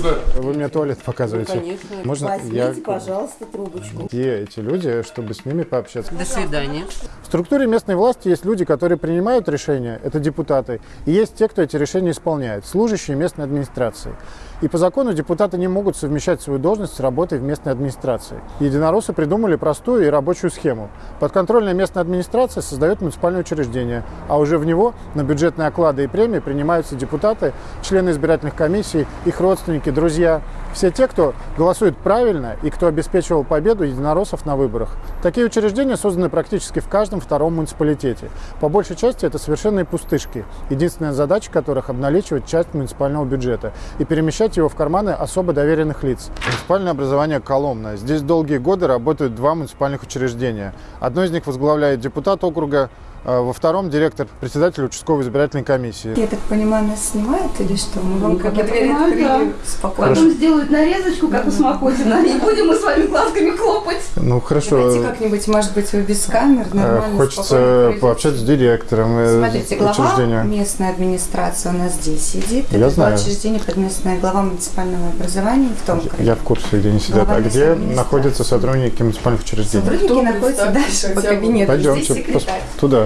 куда? Вы мне туалет показываете. Ну, конечно. Можно Возьмите, я... пожалуйста, трубочку. Где эти люди, чтобы с ними пообщаться? До свидания. В структуре местной власти есть люди, которые принимают решения, это депутаты, и есть те, кто эти решения исполняет, служащие местной администрации. И по закону депутаты не могут совмещать свою должность с работой в местной администрации. Единороссы придумали простую и рабочую схему. Подконтрольная местная администрация создает муниципальное учреждение, а уже в него на бюджетные оклады и премии принимаются депутаты, члены избирательных комиссий, их родственники, друзья. Все те, кто голосует правильно и кто обеспечивал победу единороссов на выборах. Такие учреждения созданы практически в каждом втором муниципалитете. По большей части это совершенные пустышки, единственная задача которых обналичивать часть муниципального бюджета и перемещать его в карманы особо доверенных лиц. Муниципальное образование Коломна. Здесь долгие годы работают два муниципальных учреждения. Одно из них возглавляет депутат округа, во втором директор, председатель участковой избирательной комиссии. Я так понимаю, нас снимают или что? Мы вам Ну, как я понимаю, открыли да. спокойно. Потом сделают нарезочку, как у Смокотина, и будем мы с вами глазками хлопать. Ну хорошо. Давайте как-нибудь, может быть, вы без камер, Э, нормально, Хочется пообщаться с директором э, Смотрите, глава учреждения. местной администрации у нас здесь сидит. Я Это знаю. учреждение под местное глава муниципального образования в том крае. Я в курсе, где они сидят. А где находятся сотрудники муниципальных учреждений? Сотрудники находятся дальше по кабинету. Пойдемте пос-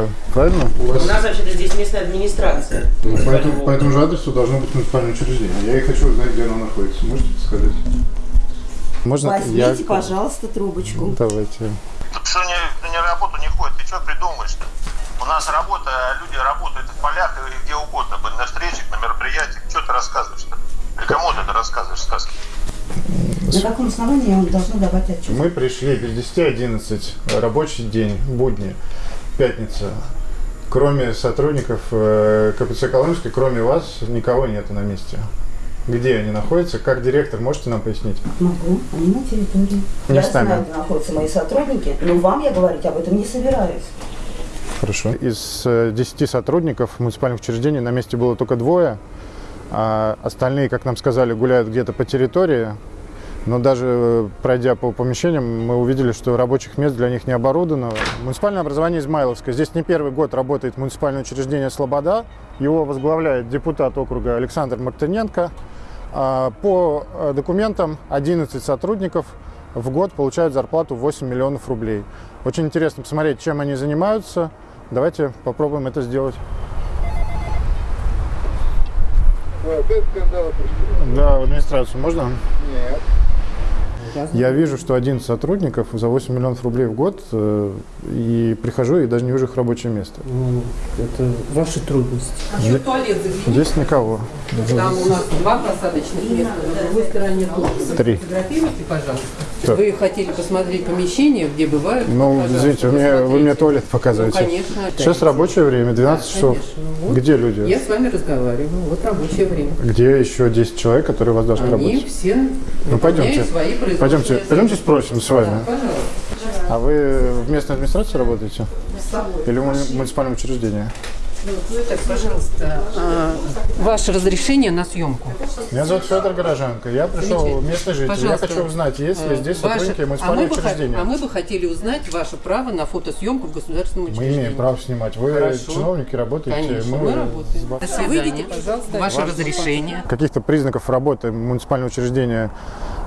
секретарь. туда, правильно? У нас вообще-то здесь местная администрация. по этому же адресу должно быть муниципальное учреждение. Я и хочу узнать, где оно находится. Можете сказать? Можно Возьмите, пожалуйста, трубочку. Давайте. Тут что не, не работу не ходит, ты что придумаешь-то? У нас работа, люди работают в полях и где угодно, на встречах, на мероприятиях. Что ты рассказываешь-то? Или кому ты это рассказываешь сказки? На каком основании я вам должна давать отчет? Мы пришли без 10-11, рабочий день, будни, пятница. Кроме сотрудников э, КПЦ Колымской, кроме вас, никого нету на месте. Где они находятся? Как директор, можете нам пояснить? Могу, они на территории. Не я с нами. знаю, где находятся мои сотрудники, но вам я говорить об этом не собираюсь. Хорошо. Из э, 10 сотрудников муниципальных учреждений на месте было только двое, а остальные, как нам сказали, гуляют где-то по территории. Но даже э, пройдя по помещениям, мы увидели, что рабочих мест для них не оборудовано. Муниципальное образование Измайловское. Здесь не первый год работает муниципальное учреждение «Слобода». Его возглавляет депутат округа Александр Мартыненко. А, По э, документам 11 сотрудников в год получают зарплату 8 миллионов рублей. Очень интересно посмотреть, чем они занимаются. Давайте попробуем это сделать. Да, в администрацию можно? Нет. Я вижу, что 11 сотрудников за 8 миллионов рублей в год, э, и прихожу и даже не вижу их рабочее место. Ну, это ваши трудности. А что туалет загляните? Здесь никого. Там у нас два посадочных места, на другой стороне тоже. Три. Фотографируйте, пожалуйста. Так. Вы хотели посмотреть помещение, где бывают? Ну, Пожалуйста, извините, вы мне, вы мне туалет Ну, показываете. конечно. Сейчас рабочее время, 12 часов. Конечно. Ну, вот. Где люди? Я с вами разговариваю. Вот рабочее время. Где еще 10 человек, которые у вас должны Они работать? все Ну, пойдемте. свои Пойдемте, пойдемте спросим с вами. Да, пожалуйста. А вы в местной администрации работаете? Или в муни- муниципальном учреждении? Ну, так, пожалуйста, а, ваше разрешение на съемку. Меня зовут Федор Горожанко. Я пришел местный житель. Я Пожалуйста. хочу узнать, есть ли Э, здесь ваше- сотрудники а мы, муниципального бы, учреждения. а мы бы хотели узнать ваше право на фотосъемку в государственном Мы учреждении. имеем право снимать. Вы Хорошо. чиновники, работаете. Конечно, мы, работаем. До свидания. Выйдите, пожалуйста, ваше разрешение. Каких-то признаков работы муниципального учреждения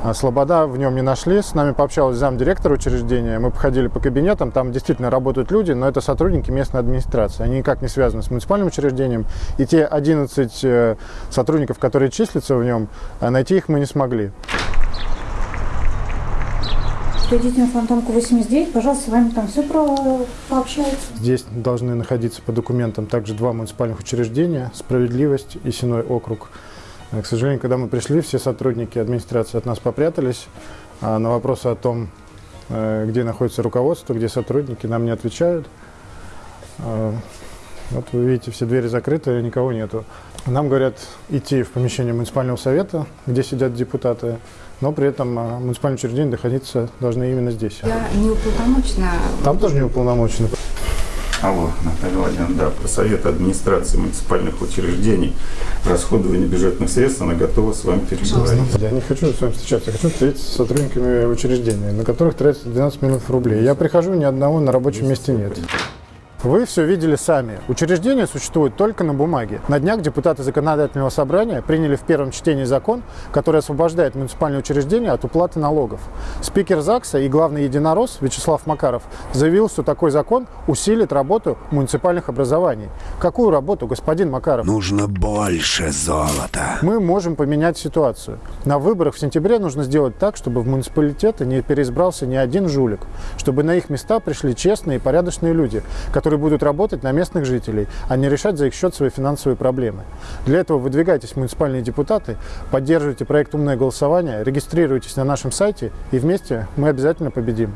а, «Слобода» в нем не нашли. С нами пообщалась замдиректора учреждения. Мы походили по кабинетам. Там действительно работают люди, но это сотрудники местной администрации. Они никак не связаны с муниципальным учреждением. И те 11 э, сотрудников, которые числятся в нем, а, найти их мы не смогли. Придите на фантомку 89, пожалуйста, с вами там все про... пообщаются. Здесь должны находиться по документам также два муниципальных учреждения «Справедливость» и «Синой округ». Э, К сожалению, когда мы пришли, все сотрудники администрации от нас попрятались. А на вопросы о том, э, где находится руководство, где сотрудники, нам не отвечают. Вот вы видите, все двери закрыты, никого нету. Нам говорят идти в помещение муниципального совета, где сидят депутаты, но при этом а, муниципальное учреждение находиться должны именно здесь. Я не уполномочена. Там тоже не уполномочены. Алло, Наталья Владимировна, да, про совет администрации муниципальных учреждений, расходование бюджетных средств, она готова с вами переговорить. Я не хочу с вами встречаться, я хочу встретиться с сотрудниками учреждения, на которых тратится 12 миллионов рублей. Я прихожу, ни одного на рабочем месте нет. Вы все видели сами. Учреждения существуют только на бумаге. На днях депутаты Законодательного собрания приняли в первом чтении закон, который освобождает муниципальные учреждения от уплаты налогов. Спикер ЗАГСа и главный единорос Вячеслав Макаров заявил, что такой закон усилит работу муниципальных образований. Какую работу, господин Макаров? Нужно больше золота. Мы можем поменять ситуацию. На выборах в сентябре нужно сделать так, чтобы в муниципалитеты не переизбрался ни один жулик, чтобы на их места пришли честные и порядочные люди, которые будут работать на местных жителей, а не решать за их счет свои финансовые проблемы. Для этого выдвигайтесь в муниципальные депутаты, поддерживайте проект «Умное голосование», регистрируйтесь на нашем сайте, и вместе мы обязательно победим.